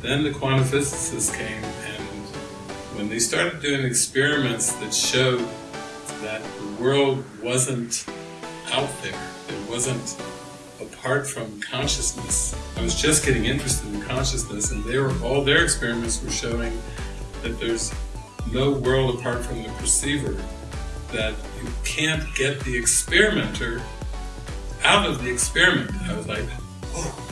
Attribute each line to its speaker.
Speaker 1: then the quantum physicists came and when they started doing experiments that showed that the world wasn't out there, it wasn't apart from consciousness. I was just getting interested in consciousness and they were all their experiments were showing that there's no world apart from the perceiver, that you can't get the experimenter out of the experiment. I was like, oh,